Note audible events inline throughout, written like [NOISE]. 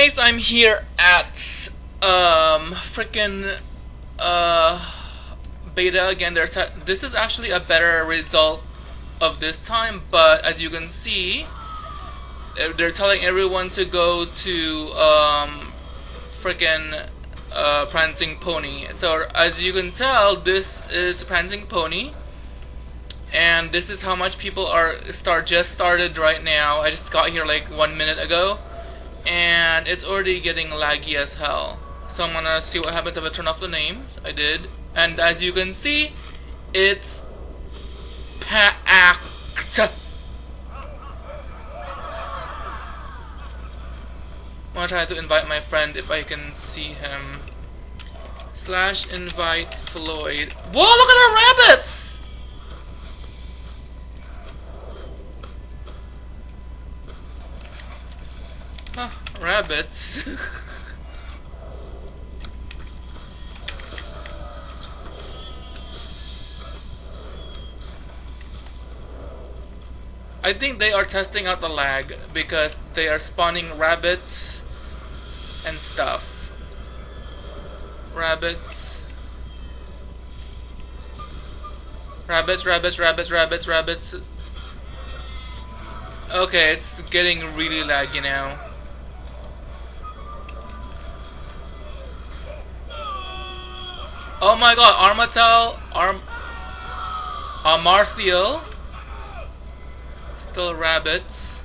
guys, I'm here at um freaking uh beta again. They're this is actually a better result of this time, but as you can see, eh, they're telling everyone to go to um freaking uh, Prancing Pony. So as you can tell, this is Prancing Pony. And this is how much people are start just started right now. I just got here like one minute ago and it's already getting laggy as hell. So I'm gonna see what happens if I turn off the names. I did. And as you can see, it's packed. I'm gonna try to invite my friend if I can see him. Slash invite Floyd. Whoa, look at the rabbits! Rabbits. [LAUGHS] I think they are testing out the lag because they are spawning rabbits and stuff. Rabbits. Rabbits, rabbits, rabbits, rabbits, rabbits. Okay, it's getting really laggy now. My god, Armatel, Arm, Amarthiel, still rabbits.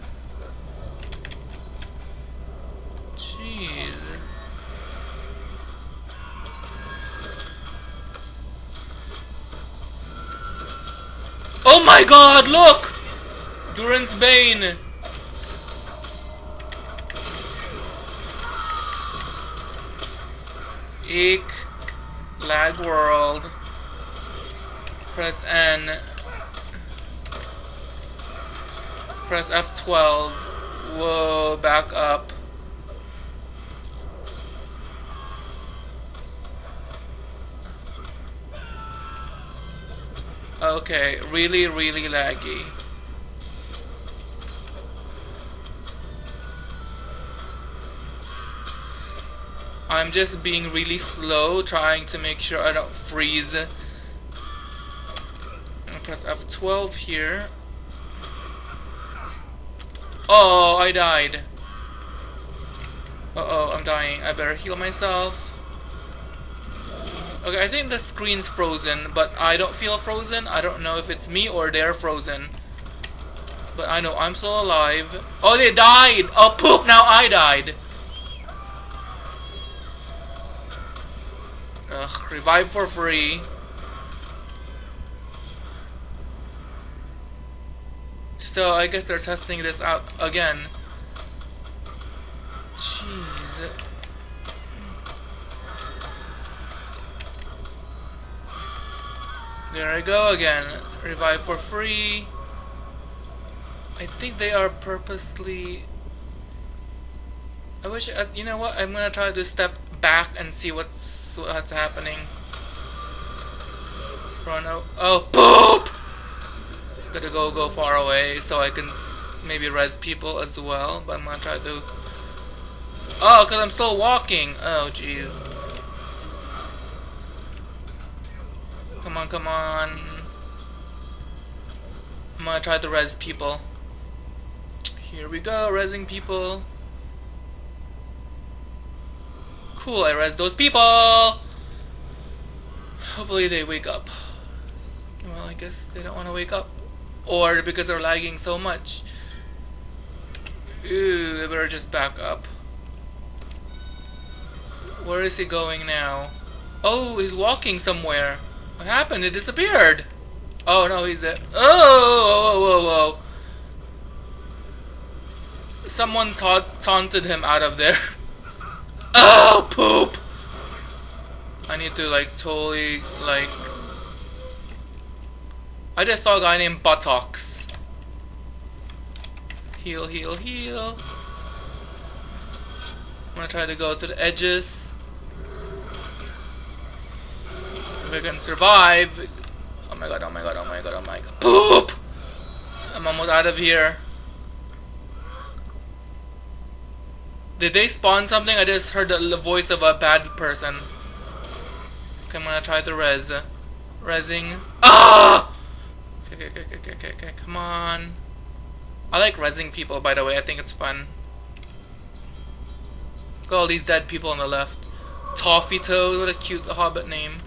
Jeez. Oh my god, look! Durin's Bane! Eek lag world press N press F12 whoa back up. Okay really really laggy I'm just being really slow trying to make sure I don't freeze. press F12 here. Oh, I died. Uh-oh, I'm dying. I better heal myself. Okay, I think the screen's frozen, but I don't feel frozen. I don't know if it's me or they're frozen. But I know I'm still alive. Oh, they died! Oh, poop! Now I died! Ugh, revive for free. So I guess they're testing this out again. Jeez. There I go again. Revive for free. I think they are purposely... I wish, uh, you know what, I'm gonna try to step back and see what's what's happening. Run out. Oh, poop! Gotta go go far away so I can maybe res people as well. But I'm gonna try to. Oh, cause I'm still walking. Oh, jeez. Come on, come on. I'm gonna try to res people. Here we go, resing people. Cool, I res those people! Hopefully they wake up. Well, I guess they don't want to wake up. Or because they're lagging so much. Ooh, they better just back up. Where is he going now? Oh, he's walking somewhere. What happened? It disappeared. Oh, no, he's there. Oh, whoa, whoa, whoa. Someone ta taunted him out of there. [LAUGHS] Oh, poop! I need to, like, totally, like... I just saw a guy named Buttocks. Heal, heal, heal. I'm gonna try to go to the edges. If I can survive. Oh my god, oh my god, oh my god, oh my god. Poop! I'm almost out of here. Did they spawn something? I just heard the voice of a bad person. Okay, I'm gonna try the res. Resing. Ah! Okay, okay, okay, okay, okay, okay, come on. I like resing people, by the way. I think it's fun. Look at all these dead people on the left. Toffee Toad, what a cute hobbit name.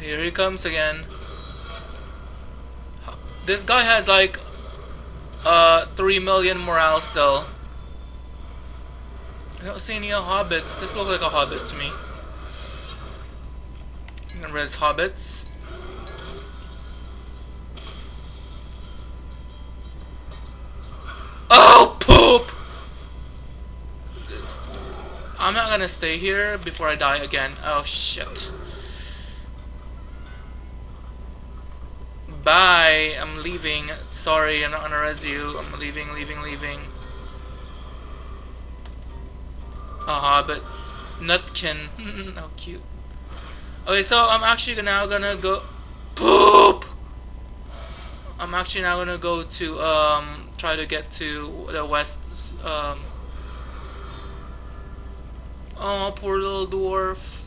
Here he comes again. This guy has like uh 3 million morale still. I don't see any hobbits. This looks like a hobbit to me. Res hobbits. Oh poop! I'm not gonna stay here before I die again. Oh shit. Bye. I'm leaving. Sorry, I'm not gonna res you. I'm leaving, leaving, leaving. A but Nutkin. How cute. Okay, so I'm actually now gonna go. Poop! I'm actually now gonna go to, um, try to get to the west, um. Oh, poor little dwarf.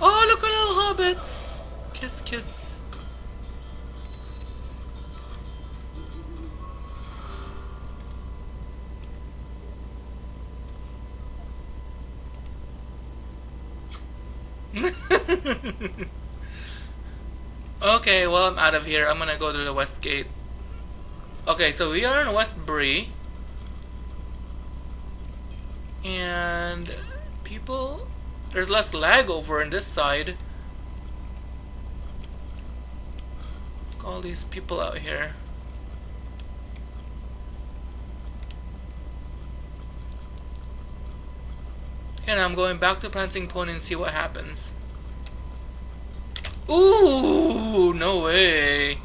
Oh, look at little hobbits! Kiss, kiss. [LAUGHS] okay, well I'm out of here. I'm gonna go to the west gate. Okay, so we are in Westbury. And people there's less lag over in this side. Look all these people out here. And I'm going back to Prancing Pony and see what happens. Ooh, no way.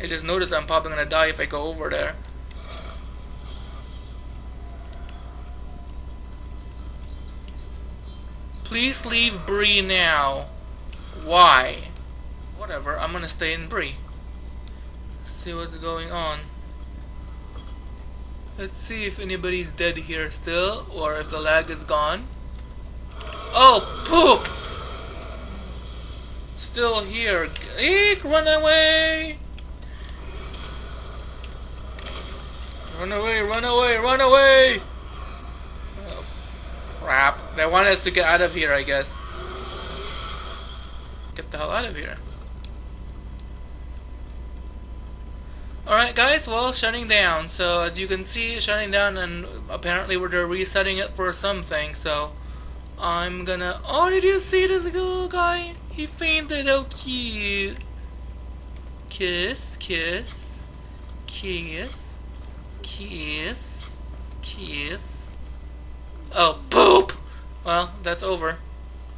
I just noticed I'm probably gonna die if I go over there. Please leave Bree now. Why? Whatever, I'm gonna stay in Bree. See what's going on. Let's see if anybody's dead here still, or if the lag is gone. Oh, poop! Still here. Eek, run away! Run away, run away, run away! Oh, crap. They want us to get out of here, I guess. Get the hell out of here. Alright guys, well, shutting down. So as you can see, shutting down and apparently we're resetting it for something, so... I'm gonna... Oh, did you see this little guy? He fainted, oh cute. Kiss, kiss, kiss, kiss, kiss. Oh, poop! Well, that's over.